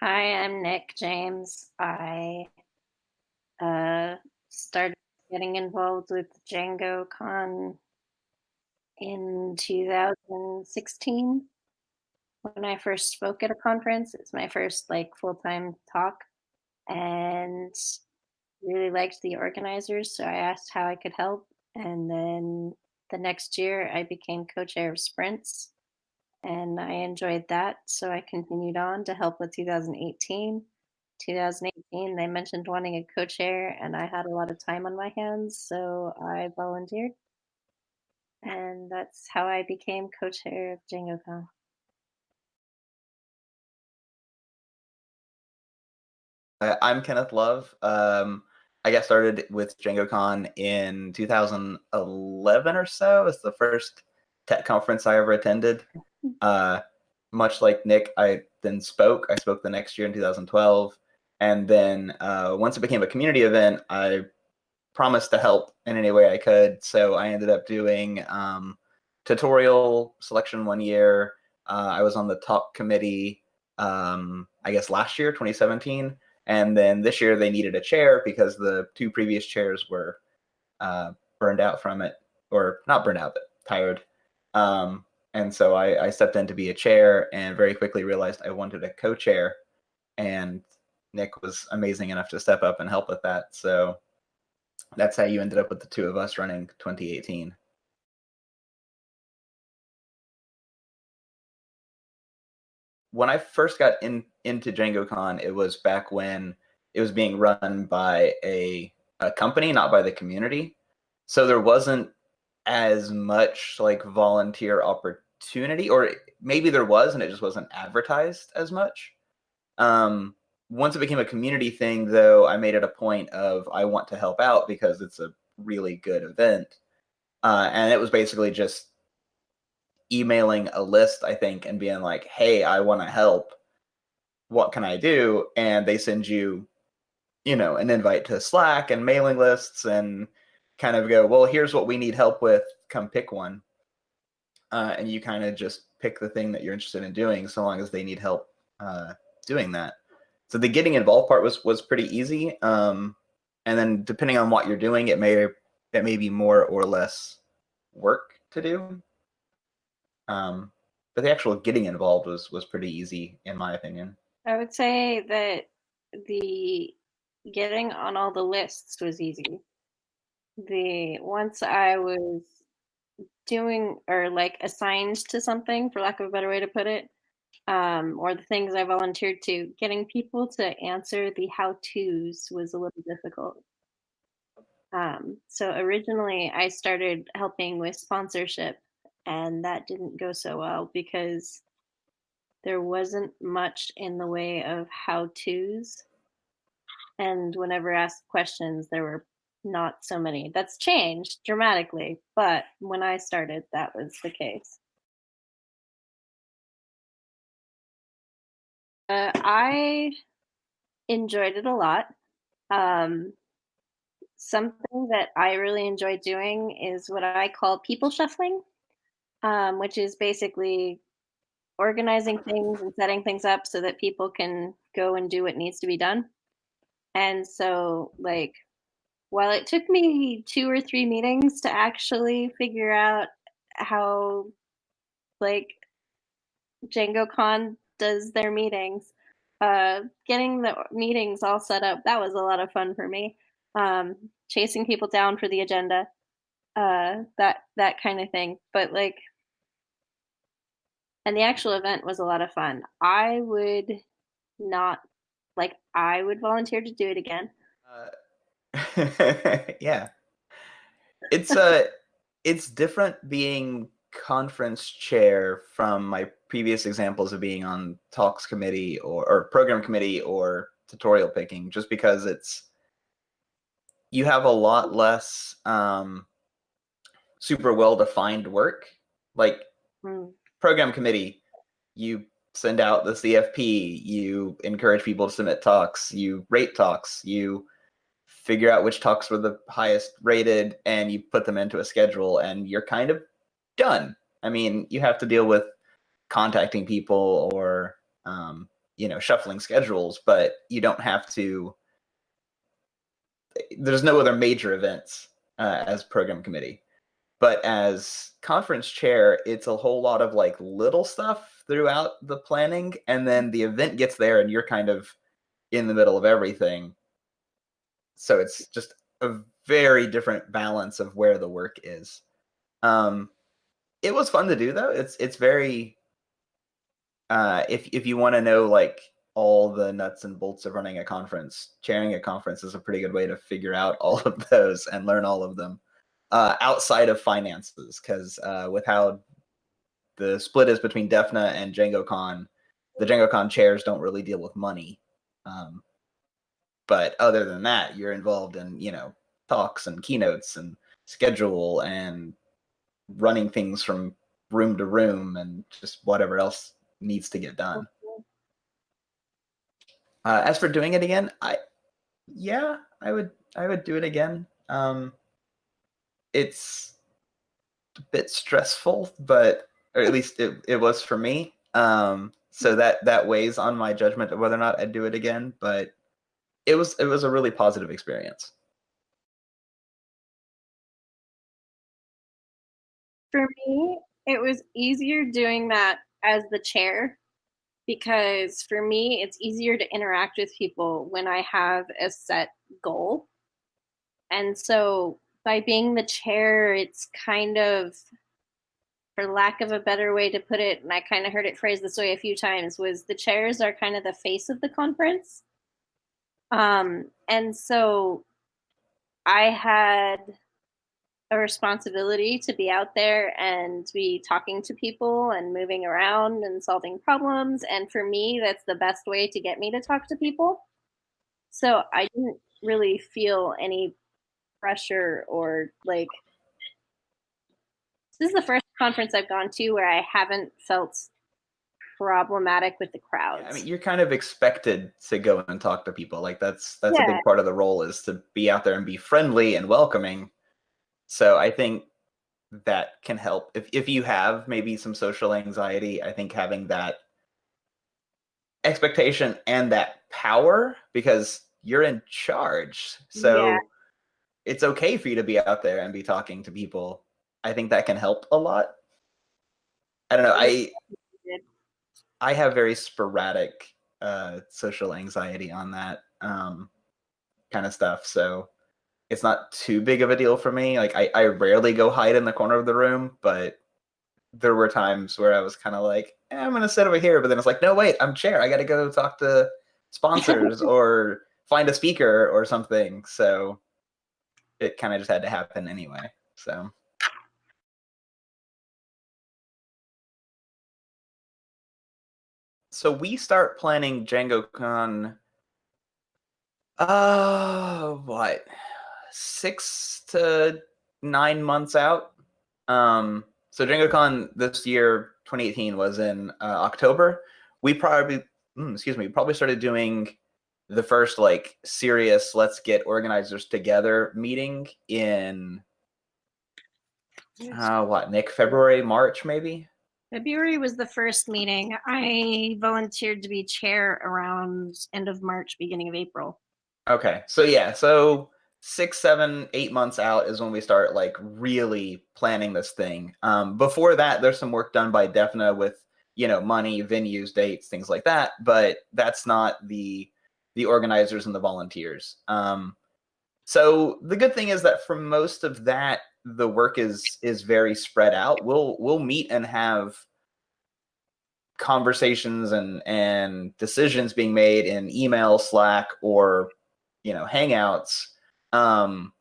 Hi, I'm Nick James. I uh, started getting involved with Django Con in 2016 when I first spoke at a conference. It's my first like full-time talk and really liked the organizers, so I asked how I could help. And then the next year I became co-chair of sprints and I enjoyed that. So I continued on to help with 2018. 2018, they mentioned wanting a co-chair and I had a lot of time on my hands, so I volunteered. And that's how I became co-chair of DjangoCon. Uh, I'm Kenneth Love. Um, I got started with DjangoCon in 2011 or so. It's the first tech conference I ever attended. Uh, much like Nick, I then spoke. I spoke the next year in 2012. And then uh, once it became a community event, I promised to help in any way I could. So I ended up doing um, tutorial selection one year. Uh, I was on the top committee, um, I guess last year, 2017. And then this year they needed a chair because the two previous chairs were uh, burned out from it, or not burned out, but tired. Um, and so I, I, stepped in to be a chair and very quickly realized I wanted a co-chair. And Nick was amazing enough to step up and help with that. So that's how you ended up with the two of us running 2018. when I first got in into DjangoCon, it was back when it was being run by a, a company, not by the community. So there wasn't as much like volunteer opportunity, or maybe there was, and it just wasn't advertised as much. Um, once it became a community thing, though, I made it a point of I want to help out because it's a really good event. Uh, and it was basically just emailing a list, I think, and being like, hey, I want to help. What can I do? And they send you, you know, an invite to Slack and mailing lists and kind of go, well, here's what we need help with. Come pick one. Uh, and you kind of just pick the thing that you're interested in doing so long as they need help uh, doing that. So the getting involved part was was pretty easy. Um, and then depending on what you're doing, it may it may be more or less work to do. Um, but the actual getting involved was was pretty easy, in my opinion. I would say that the getting on all the lists was easy. The once I was doing or like assigned to something, for lack of a better way to put it, um, or the things I volunteered to, getting people to answer the how to's was a little difficult. Um, so originally, I started helping with sponsorship and that didn't go so well because there wasn't much in the way of how to's. And whenever asked questions, there were not so many. That's changed dramatically, but when I started, that was the case. Uh, I enjoyed it a lot. Um, something that I really enjoy doing is what I call people shuffling um, which is basically organizing things and setting things up so that people can go and do what needs to be done. And so, like, while it took me two or three meetings to actually figure out how, like, DjangoCon does their meetings, uh, getting the meetings all set up, that was a lot of fun for me. Um, chasing people down for the agenda, uh, that that kind of thing. But like, and the actual event was a lot of fun. I would not like. I would volunteer to do it again. Uh, yeah, it's a. Uh, it's different being conference chair from my previous examples of being on talks committee or, or program committee or tutorial picking just because it's you have a lot less um, super well defined work. Like mm. program committee, you send out the CFP, you encourage people to submit talks, you rate talks, you figure out which talks were the highest rated, and you put them into a schedule, and you're kind of done. I mean, you have to deal with contacting people or um, you know shuffling schedules, but you don't have to. There's no other major events uh, as program committee, but as conference chair, it's a whole lot of like little stuff throughout the planning, and then the event gets there, and you're kind of in the middle of everything. So it's just a very different balance of where the work is. Um, it was fun to do though. It's it's very uh, if if you want to know like all the nuts and bolts of running a conference, chairing a conference is a pretty good way to figure out all of those and learn all of them uh, outside of finances. Because uh, with how the split is between DEFNA and DjangoCon, the DjangoCon chairs don't really deal with money. Um, but other than that, you're involved in you know talks and keynotes and schedule and running things from room to room and just whatever else needs to get done. Uh, as for doing it again, I yeah, I would I would do it again. Um, it's a bit stressful, but or at least it, it was for me. Um, so that that weighs on my judgment of whether or not I'd do it again. But it was it was a really positive experience. For me, it was easier doing that as the chair because for me, it's easier to interact with people when I have a set goal. And so by being the chair, it's kind of, for lack of a better way to put it, and I kind of heard it phrased this way a few times, was the chairs are kind of the face of the conference. Um, and so I had a responsibility to be out there and be talking to people and moving around and solving problems. And for me, that's the best way to get me to talk to people. So I didn't really feel any pressure or like. This is the first conference I've gone to where I haven't felt problematic with the crowds. I mean, you're kind of expected to go and talk to people. Like that's that's yeah. a big part of the role is to be out there and be friendly and welcoming. So I think that can help. If if you have maybe some social anxiety, I think having that expectation and that power because you're in charge. So yeah. it's okay for you to be out there and be talking to people. I think that can help a lot. I don't know. I I have very sporadic uh, social anxiety on that um, kind of stuff. So it's not too big of a deal for me. Like I, I rarely go hide in the corner of the room, but there were times where I was kind of like, eh, I'm gonna sit over here, but then it's like, no, wait, I'm chair. I got to go talk to sponsors or find a speaker or something. So it kind of just had to happen anyway. So. So we start planning DjangoCon. Uh, what? six to nine months out. Um, so DjangoCon this year, 2018, was in uh, October. We probably, mm, excuse me, probably started doing the first like serious let's get organizers together meeting in uh, what Nick February March maybe February was the first meeting. I volunteered to be chair around end of March, beginning of April. Okay, so yeah, so six, seven, eight months out is when we start like really planning this thing. Um, before that, there's some work done by DEFNA with you know money, venues, dates, things like that. But that's not the the organizers and the volunteers. Um, so the good thing is that for most of that, the work is is very spread out. We'll we'll meet and have conversations and and decisions being made in email, Slack, or you know Hangouts um,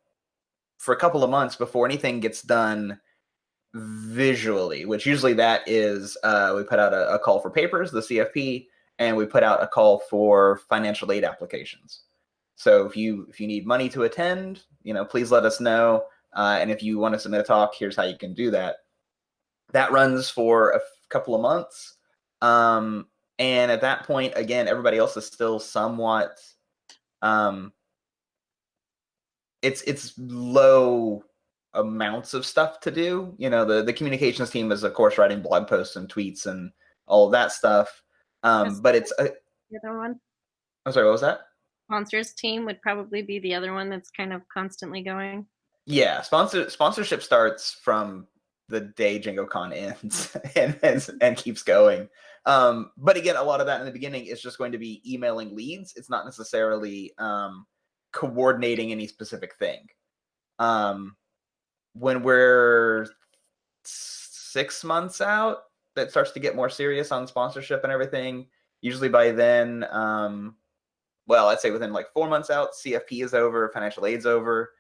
for a couple of months before anything gets done visually, which usually that is uh, we put out a, a, call for papers, the CFP, and we put out a call for financial aid applications. So if you if you need money to attend, you know, please let us know. Uh, and if you want to submit a talk, here's how you can do that. That runs for a couple of months. Um, and at that point, again, everybody else is still somewhat um, it's it's low amounts of stuff to do. You know, the the communications team is of course writing blog posts and tweets and all of that stuff. Um, but it's a, the other one. I'm sorry, what was that? Sponsors team would probably be the other one that's kind of constantly going. Yeah, sponsor sponsorship starts from the day DjangoCon ends and, and and keeps going. Um, but again, a lot of that in the beginning is just going to be emailing leads. It's not necessarily um, coordinating any specific thing. Um, when we're six months out, that starts to get more serious on sponsorship and everything. Usually by then, um, well, I'd say within like four months out, CFP is over, financial aid's over.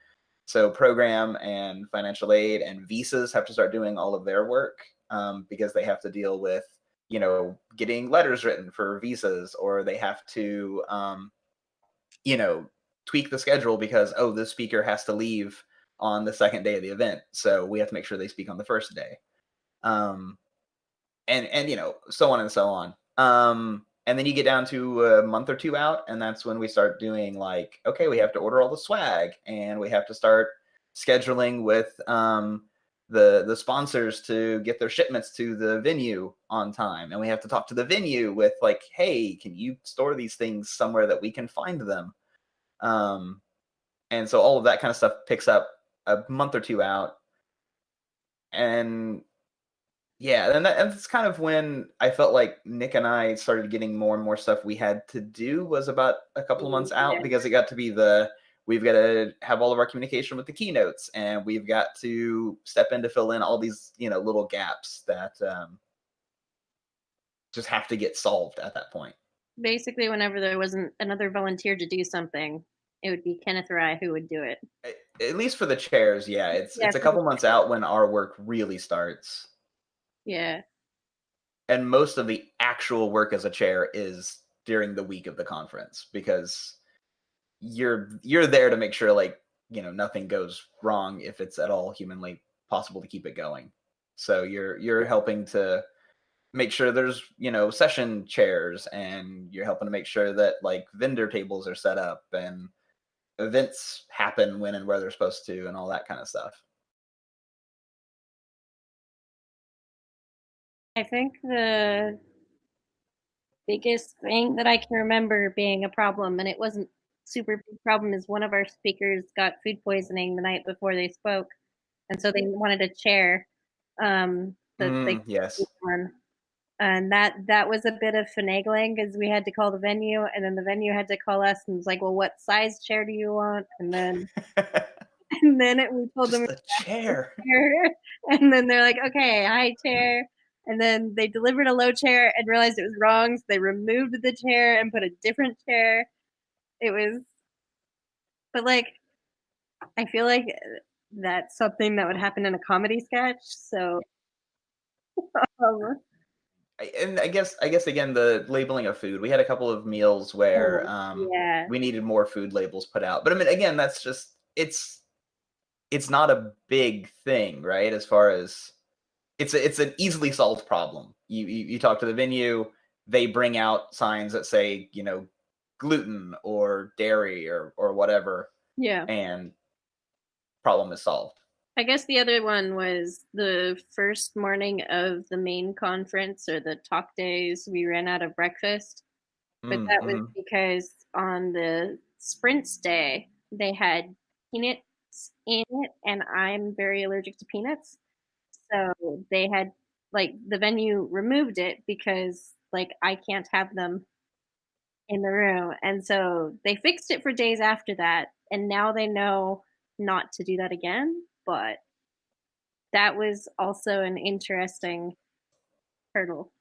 So program and financial aid and visas have to start doing all of their work um, because they have to deal with, you know, getting letters written for visas, or they have to, um, you know, tweak the schedule because oh, this speaker has to leave on the second day of the event, so we have to make sure they speak on the first day, um, and and you know, so on and so on. Um, and then you get down to a month or two out and that's when we start doing like okay we have to order all the swag and we have to start scheduling with um, the the sponsors to get their shipments to the venue on time and we have to talk to the venue with like hey can you store these things somewhere that we can find them um, and so all of that kind of stuff picks up a month or two out and yeah, and, that, and that's kind of when I felt like Nick and I started getting more and more stuff we had to do was about a couple of months out because it got to be the we've got to have all of our communication with the keynotes and we've got to step in to fill in all these you know little gaps that um, just have to get solved at that point. Basically, whenever there wasn't another volunteer to do something, it would be Kenneth or I who would do it. At least for the chairs, yeah. It's yeah, it's a couple months out when our work really starts. Yeah. And most of the actual work as a chair is during the week of the conference because you're you're there to make sure like, you know, nothing goes wrong if it's at all humanly possible to keep it going. So you're you're helping to make sure there's, you know, session chairs and you're helping to make sure that like vendor tables are set up and events happen when and where they're supposed to and all that kind of stuff. I think the biggest thing that I can remember being a problem, and it wasn't super big problem, is one of our speakers got food poisoning the night before they spoke, and so they wanted a chair. Um, mm, yes. One. And that that was a bit of finagling because we had to call the venue, and then the venue had to call us and was like, "Well, what size chair do you want?" And then and then it, we told Just them a chair. chair, and then they're like, "Okay, high chair." And then they delivered a low chair and realized it was wrong so they removed the chair and put a different chair it was but like i feel like that's something that would happen in a comedy sketch so um, and I guess I guess again the labeling of food. We had a couple of meals where oh, um, yeah. we needed more food labels put out. But I mean, again, that's just it's it's not a big thing, right? As far as it's a, it's an easily solved problem. You, you you talk to the venue, they bring out signs that say you know gluten or dairy or or whatever. Yeah. And problem is solved. I guess the other one was the first morning of the main conference or the talk days, we ran out of breakfast. But mm, that was mm-hmm. because on the sprints day, they had peanuts in it, and I'm very allergic to peanuts. So they had like the venue removed it because like I can't have them in the room. And so they fixed it for days after that. And now they know not to do that again. But that was also an interesting hurdle.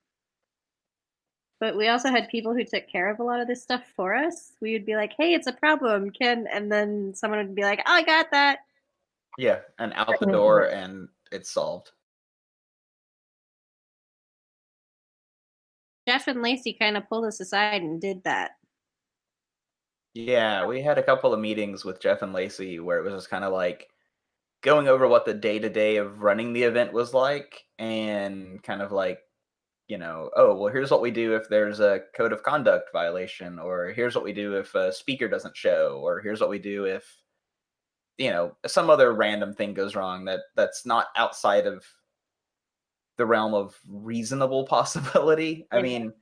But we also had people who took care of a lot of this stuff for us. We would be like, hey, it's a problem, Ken. And then someone would be like, oh, I got that. Yeah. And out the door and it's solved. Jeff and Lacey kind of pulled us aside and did that. Yeah, we had a couple of meetings with Jeff and Lacey where it was just kind of like going over what the day to day of running the event was like and kind of like, you know, oh, well, here's what we do if there's a code of conduct violation, or here's what we do if a speaker doesn't show, or here's what we do if, you know, some other random thing goes wrong that that's not outside of the realm of reasonable possibility. I mean,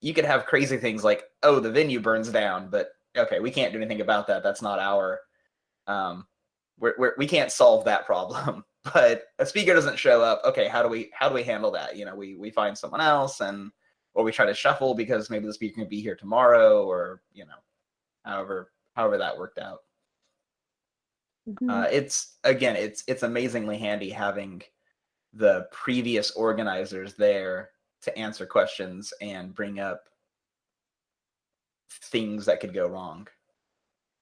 you could have crazy things like, oh, the venue burns down, but okay, we can't do anything about that. That's not our, um, we're, we're, we can't solve that problem. but a speaker doesn't show up. Okay, how do we how do we handle that? You know, we we find someone else, and or we try to shuffle because maybe the speaker can be here tomorrow, or you know, however however that worked out. Mm-hmm. Uh, it's again, it's it's amazingly handy having the previous organizers there to answer questions and bring up things that could go wrong.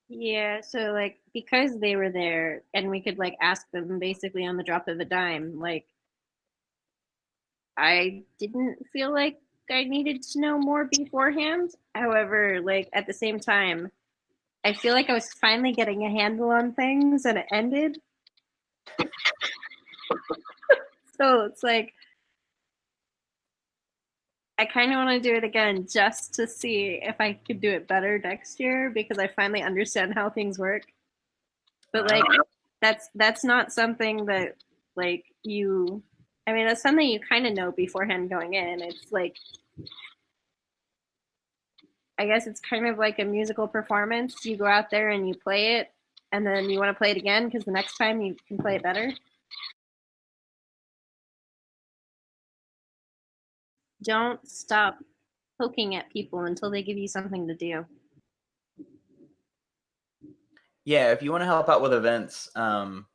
Yeah, so like because they were there and we could like ask them basically on the drop of a dime, like I didn't feel like I needed to know more beforehand. However, like at the same time, I feel like I was finally getting a handle on things and it ended. so it's like I kind of want to do it again just to see if I could do it better next year because I finally understand how things work. But uh-huh. like that's that's not something that like you I mean that's something you kind of know beforehand going in. It's like I guess it's kind of like a musical performance. You go out there and you play it, and then you want to play it again because the next time you can play it better. Don't stop poking at people until they give you something to do. Yeah, if you want to help out with events, um,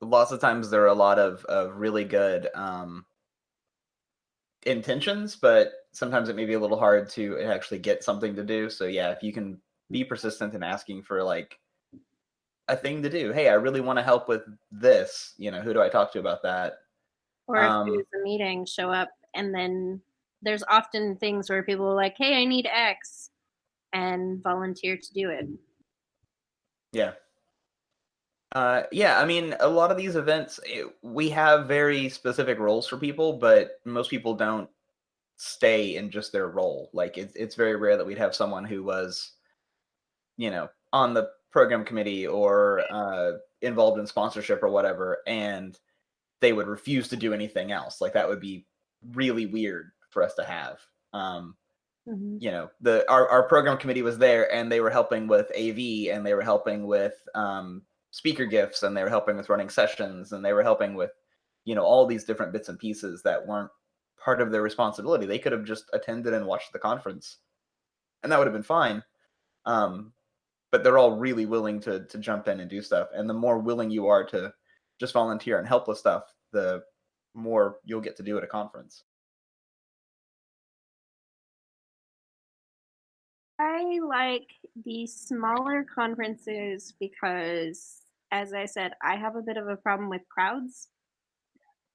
lots of times there are a lot of, of really good um, intentions, but sometimes it may be a little hard to actually get something to do. So yeah, if you can be persistent in asking for like a thing to do. Hey, I really want to help with this. You know, who do I talk to about that? Or um, if there's a meeting, show up and then there's often things where people are like, Hey, I need X and volunteer to do it. Yeah. Uh, yeah, I mean, a lot of these events, it, we have very specific roles for people, but most people don't stay in just their role. Like, it's it's very rare that we'd have someone who was, you know, on the program committee or uh, involved in sponsorship or whatever, and they would refuse to do anything else. Like, that would be really weird for us to have. Um, mm-hmm. You know, the our our program committee was there, and they were helping with AV, and they were helping with um, speaker gifts and they were helping with running sessions and they were helping with you know all these different bits and pieces that weren't part of their responsibility. They could have just attended and watched the conference and that would have been fine. Um, but they're all really willing to to jump in and do stuff. And the more willing you are to just volunteer and help with stuff the more you'll get to do at a conference. I like the smaller conferences because, as I said, I have a bit of a problem with crowds.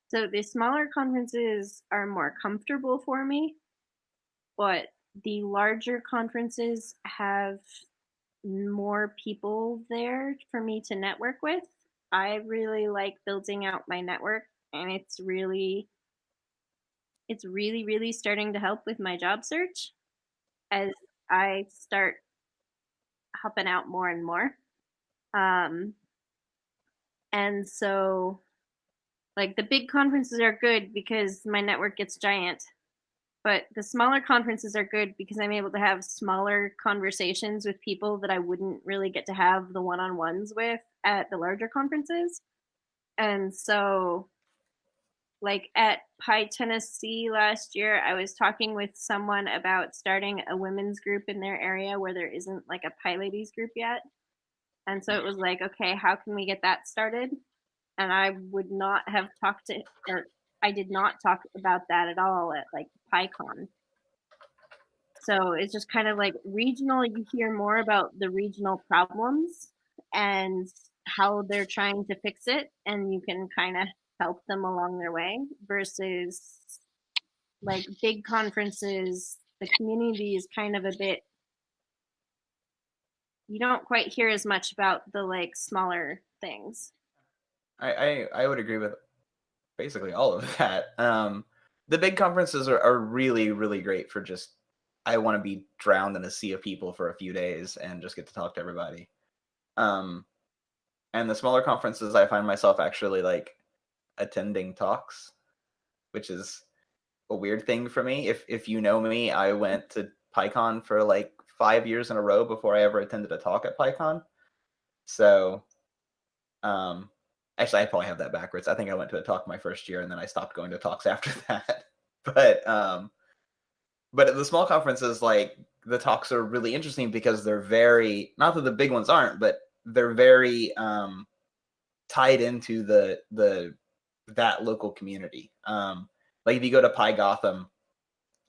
So the smaller conferences are more comfortable for me, but the larger conferences have more people there for me to network with. I really like building out my network and it's really it's really really starting to help with my job search as I start helping out more and more. Um, and so, like, the big conferences are good because my network gets giant. But the smaller conferences are good because I'm able to have smaller conversations with people that I wouldn't really get to have the one on ones with at the larger conferences. And so like at PyTennessee last year, I was talking with someone about starting a women's group in their area where there isn't like a PyLadies group yet. And so it was like, okay, how can we get that started? And I would not have talked to, or I did not talk about that at all at like PyCon. So it's just kind of like regional, you hear more about the regional problems and how they're trying to fix it. And you can kind of help them along their way versus like big conferences the community is kind of a bit you don't quite hear as much about the like smaller things i i, I would agree with basically all of that um the big conferences are, are really really great for just i want to be drowned in a sea of people for a few days and just get to talk to everybody um and the smaller conferences i find myself actually like attending talks, which is a weird thing for me. If if you know me, I went to PyCon for like five years in a row before I ever attended a talk at PyCon. So, um, actually, I probably have that backwards. I think I went to a talk my first year and then I stopped going to talks after that. but um, but at the small conferences, like the talks are really interesting because they're very not that the big ones aren't, but they're very um, tied into the the that local community. Um, like if you go to Py Gotham,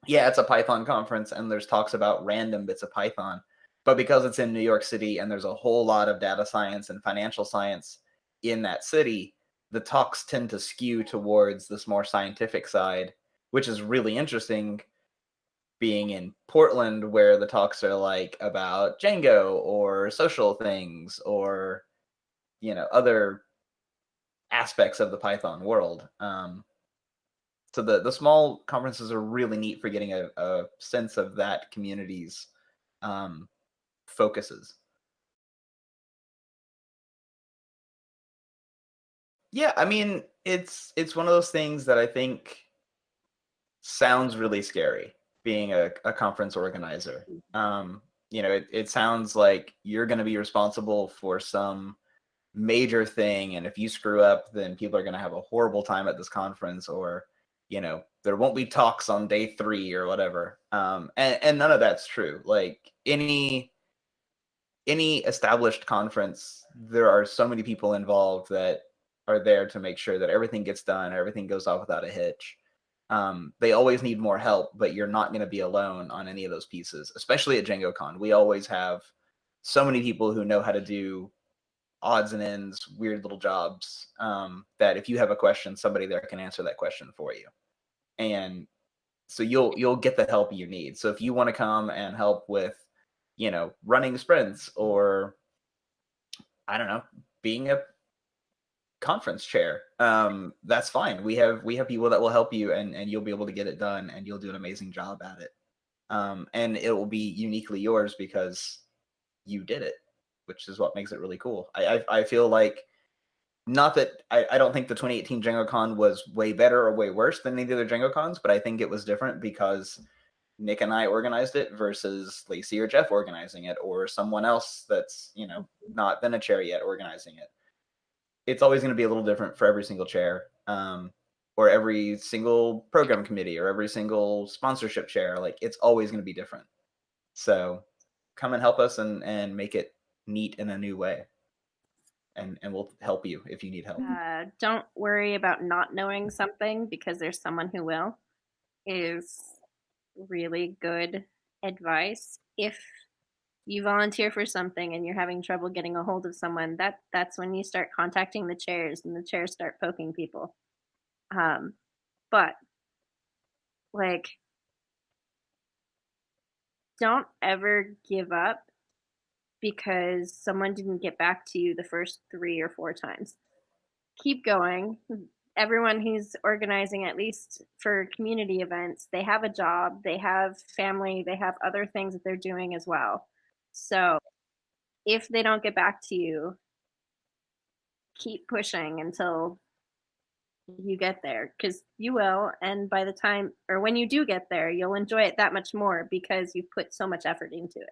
yeah, it's a Python conference and there's talks about random bits of Python. But because it's in New York City and there's a whole lot of data science and financial science in that city, the talks tend to skew towards this more scientific side, which is really interesting being in Portland where the talks are like about Django or social things or you know other aspects of the Python world. Um, so the the small conferences are really neat for getting a, a sense of that community's um, focuses. Yeah, I mean, it's it's one of those things that I think sounds really scary being a, a conference organizer. Mm. Um, you know, it, it sounds like you're going to be responsible for some major thing, and if you screw up, then people are going to have a horrible time at this conference, or you know there won't be talks on day three or whatever um and, and none of that's true like any any established conference there are so many people involved that are there to make sure that everything gets done everything goes off without a hitch um, they always need more help but you're not going to be alone on any of those pieces especially at DjangoCon we always have so many people who know how to do odds and ends, weird little jobs um, that if you have a question, somebody there can answer that question for you. And so you'll you'll get the help you need. So if you want to come and help with, you know, running sprints or I don't know, being a conference chair, um, that's fine. We have we have people that will help you and and you'll be able to get it done and you'll do an amazing job at it. Um, and it will be uniquely yours because you did it which is what makes it really cool. I I, I feel like not that I, I don't think the 2018 DjangoCon was way better or way worse than any of the Django cons, but I think it was different because Nick and I organized it versus Lacey or Jeff organizing it, or someone else that's you know not been a chair yet organizing it. It's always going to be a little different for every single chair, um, or every single program committee, or every single sponsorship chair. Like it's always going to be different. So come and help us and and make it neat in a new way and and we'll help you if you need help uh, don't worry about not knowing something because there's someone who will is really good advice if you volunteer for something and you're having trouble getting a hold of someone that that's when you start contacting the chairs and the chairs start poking people um but like don't ever give up because someone didn't get back to you the first three or four times. Keep going. Everyone who's organizing, at least for community events, they have a job, they have family, they have other things that they're doing as well. So if they don't get back to you, keep pushing until you get there because you will. And by the time, or when you do get there, you'll enjoy it that much more because you've put so much effort into it.